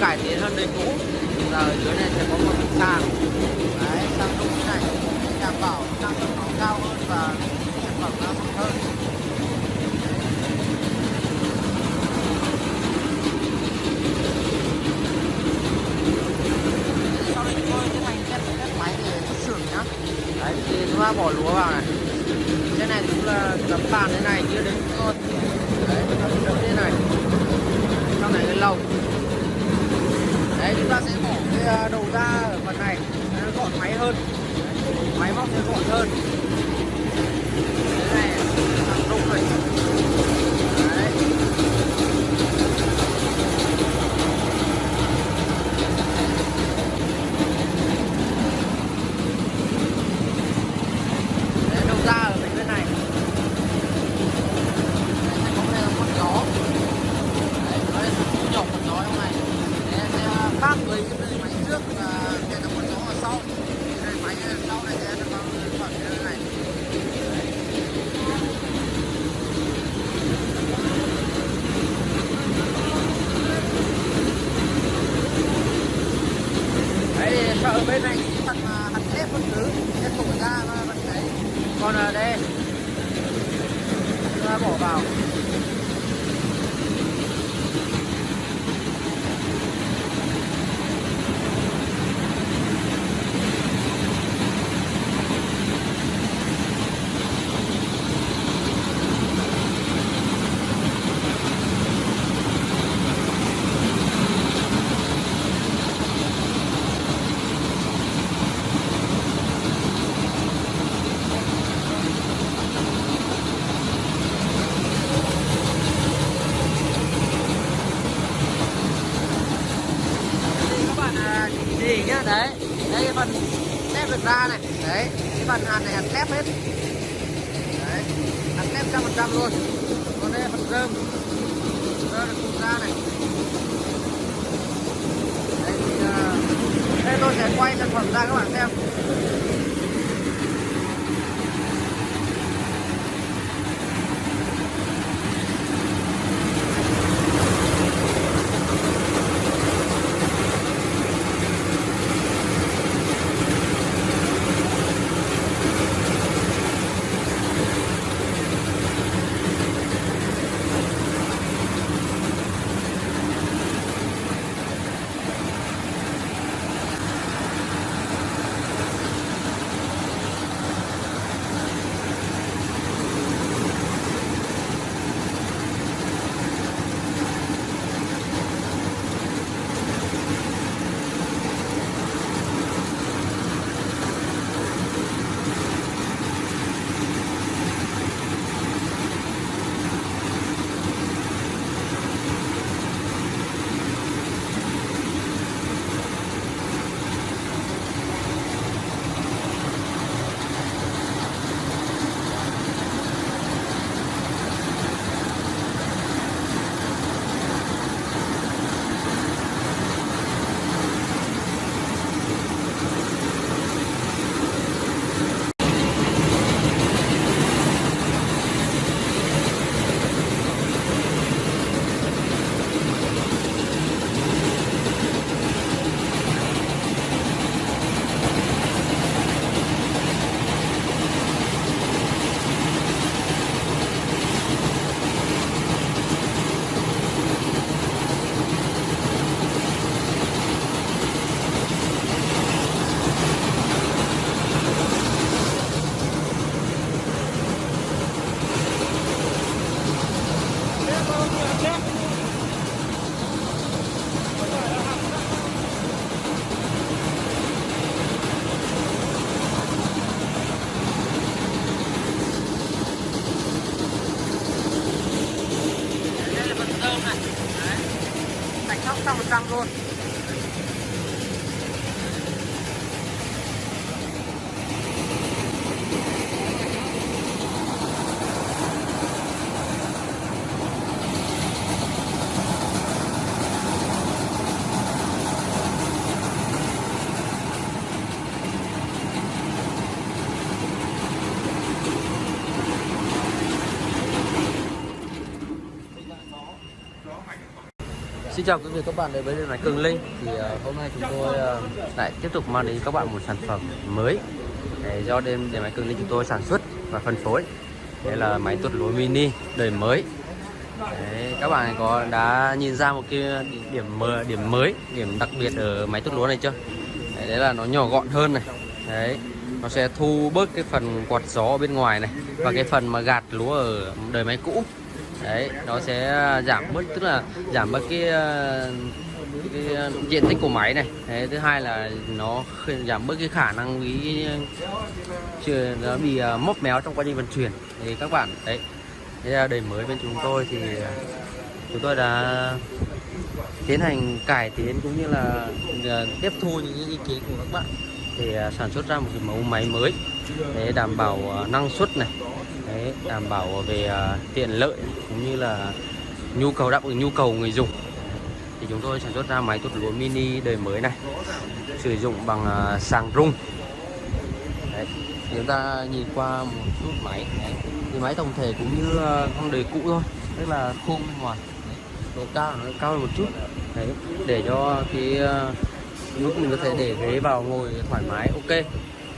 cải tiến hơn đời cũ. Giờ dưới này sẽ có một cái sàn. Đấy sang lúc này. Đảm bảo năng lượng nó cao hơn và sản phẩm nó tốt hơn. Sau đây chúng tôi tiến hành test test máy để xuất xưởng nhá. Đấy, thì chúng ta bỏ lúa vào này. Cái này cũng là tấm bàn thế này chưa đến con. Đấy, tấm như thế này. Sau này cái lồng đấy, chúng ta sẽ bỏ cái à, đầu ra ở phần này. Gọn máy hơn. Máy móc sẽ gọn hơn thế này thằng rung này đấy Đấy, đầu ra ở bên bên này Đấy, sẽ có đây là con gió Đấy, nó sẽ có nhỏ con gió trong này Đấy, sẽ cái máy trước là sẽ là con gió ở sau Đời máy sau này sẽ được con phần như này Đấy, thì sợ bên này. Cái phần mà hạt thép vẫn cứ sẽ thổi ra và vẫn còn ở đây. Ta bỏ vào Đây các bạn à, nhìn nhá đấy đây cái phần tép được ra này. Đấy cái phần hạt này hạt thép hết. Đấy hạt thép trăm phần trăm luôn. Còn đây là phần rơm. Rơm được cùng ra này. Đấy thì ờ, uh, đây tôi sẽ quay sản phẩm ra các bạn xem. Xin chào quý vị các bạn đến với điện máy Cường Linh. Thì uh, hôm nay chúng tôi uh, lại tiếp tục mang đến các bạn một sản phẩm mới. Để do đêm điện máy Cường Linh chúng tôi sản xuất và phân phối. Đây là máy tuốt lúa mini đời mới. Đấy, các bạn có đã nhìn ra một cái điểm mờ điểm mới điểm đặc biệt ở máy tuốt lúa này chưa? Đấy, đấy là nó nhỏ gọn hơn này. Đấy nó sẽ thu bớt cái phần quạt gió ở bên ngoài này và cái phần mà gạt lúa ở đời máy cũ đấy nó sẽ à, giảm bớt tức là giảm bớt cái, à, cái à, diện tích của máy này. Đấy, thứ hai là nó giảm bớt cái khả năng bị nó bị móc méo trong quá trình vận chuyển. Thì các bạn đấy đây đời mới bên chúng tôi thì chúng tôi đã tiến hành cải tiến cũng như là tiếp thu những ý kiến của các bạn để sản xuất ra một cái mẫu máy mới để đảm bảo năng suất này. Đấy, đảm bảo về uh, tiện lợi cũng như là nhu cầu đáp ứng nhu cầu người dùng. Thì chúng tôi sản xuất ra máy tuốt lúa mini đời mới này sử dụng bằng uh, sàng rung. Đấy, chúng ta nhìn qua một chút máy. Đấy, thì máy tổng thể cũng như uh, con đời cũ thôi tức là khung ngoài. Độ cao nó cao hơn một chút. Đấy, để cho cái uh, lúc mình có thể để ghế vào ngồi thoải mái ok.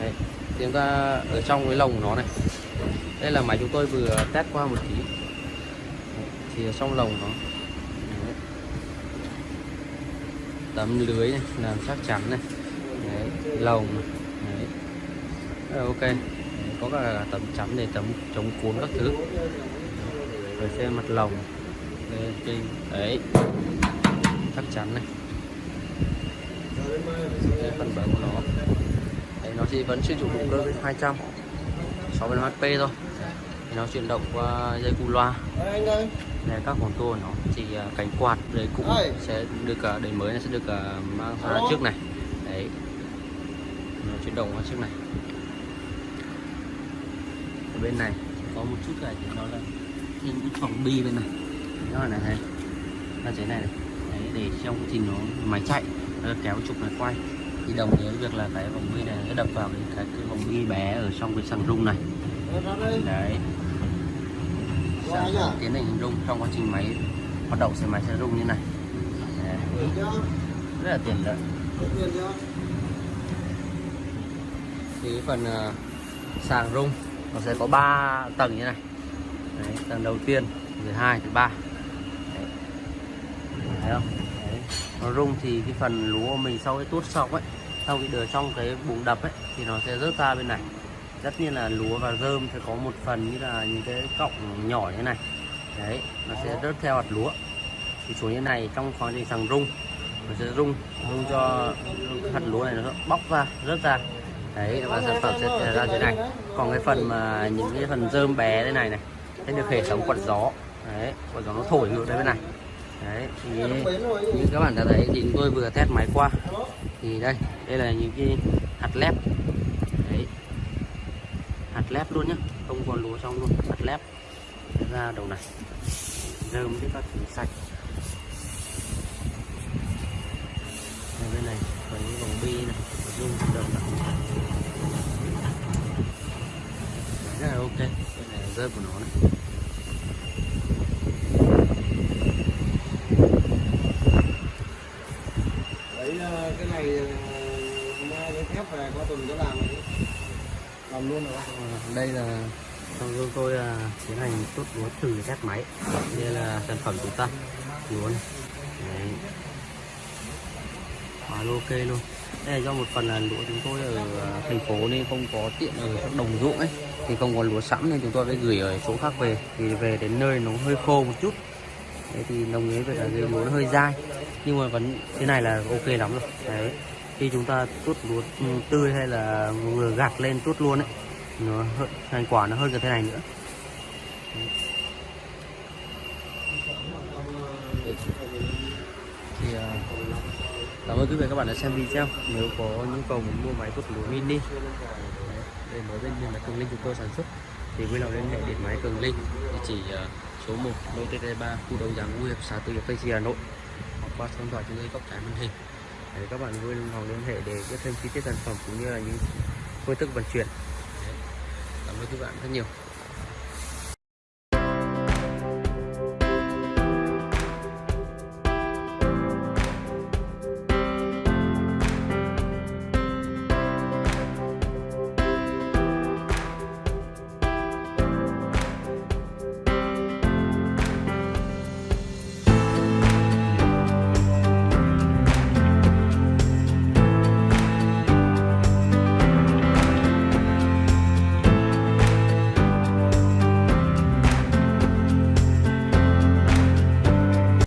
Đấy, chúng ta ở trong cái lồng nó này đây là máy chúng tôi vừa test qua một tí. Thì trong lồng nó. Tấm lưới này, làm chắc chắn này. Đấy, lồng này. Đấy. Ờ, ok. Đấy, có cả tấm chắn để tấm chống cuốn các thứ. Rồi xem mặt lồng. Đấy, đấy. Chắc chắn này. Đấy, phần bờ của nó. Đấy, nó chỉ vẫn sử dụng động cơ 200 60 HP thôi nó chuyển động qua dây cu loa. Này các con tua nó chỉ à, cánh quạt đời cũ sẽ được à, đời mới này sẽ được à, mang ra trước này. Đấy. Nó chuyển động qua trước này. Ở bên này có một chút cái thì nó là thêm cái phòng bi bên này. Đó là này. Thấy là chế này, này. Đấy, để trong trình nó máy chạy nó kéo trục này quay. Thì đồng nghĩa việc là cái vòng bi này nó đập vào cái, cái, cái vòng bi bé ở trong cái sàng rung này. Đấy sàng tiến hành rung trong quá trình máy hoạt động sẽ máy sẽ rung như này. Đấy. rất là tiện lợi. Thì phần uh, sàng rung nó sẽ có 3 tầng như này. Đấy, tầng đầu tiên thứ hai thứ ba. Thấy không? Đấy. nó rung thì cái phần lúa mình sau cái tuốt xong ấy sau khi đưa trong cái bụng đập ấy thì nó sẽ rớt ra bên này tất nhiên là lúa và rơm sẽ có một phần như là những cái cọng nhỏ như này. Đấy nó sẽ rớt theo hạt lúa. Thì xuống như này trong khoảng trình sàng rung nó sẽ rung rung cho hạt lúa này nó bóc ra rớt ra. Đấy và sản phẩm sẽ ra thế này. Còn cái phần mà những cái phần rơm bé thế này này sẽ được hệ thống quạt gió. Đấy quạt gió nó thổi ngược đến bên này. Đấy thì như các bạn đã thấy thì chúng tôi vừa test máy qua. Thì đây đây là những cái hạt lép hạt lép luôn nhá. Không còn lúa trong luôn. Hạt lép. Ra đầu này. Rơm với các thứ sạch. Đây, bên này có những vòng bi này. Dung đầu này. Rất là ok. Đây là rơm của nó này. Ờ, cái này ờ, mai cái thép về qua tuần có làm làm luôn rồi ờ, đây là trong chúng tôi là tiến hành tốt lúa thử test máy. Đây là sản phẩm chúng ta. Lúa này. Đấy. Quá ok luôn. Đây là do một phần là lúa chúng tôi ở à, thành phố nên không có tiện ở các đồng ruộng ấy. Thì không có lúa sẵn nên chúng tôi phải gửi ở chỗ khác về. Thì về đến nơi nó hơi khô một chút. Đấy thì đồng ý vậy là cái lúa nó hơi dai. Nhưng mà vẫn thế này là ok lắm rồi. Đấy khi chúng ta tuốt lúa tươi hay là vừa gạt lên tuốt luôn ấy, nó thành quả nó hơn cả thế này nữa. Thì à, cảm ơn quý vị các bạn đã xem video. Nếu có nhu cầu muốn mua máy tuốt lúa mini để mới bên mình là cường linh chúng tôi sản xuất, thì vui lòng liên hệ điện máy cường linh, địa chỉ à, số 1 lô TT3 khu đầu giảng ngũ hiệp, xã Tư Hiệp, Tây Hà Nội, hoặc qua số điện thoại chúng tôi góc trái màn hình. Đấy, các bạn vui lòng liên hệ để biết thêm chi tiết sản phẩm cũng như là những phương thức vận chuyển. Cảm ơn các bạn rất nhiều.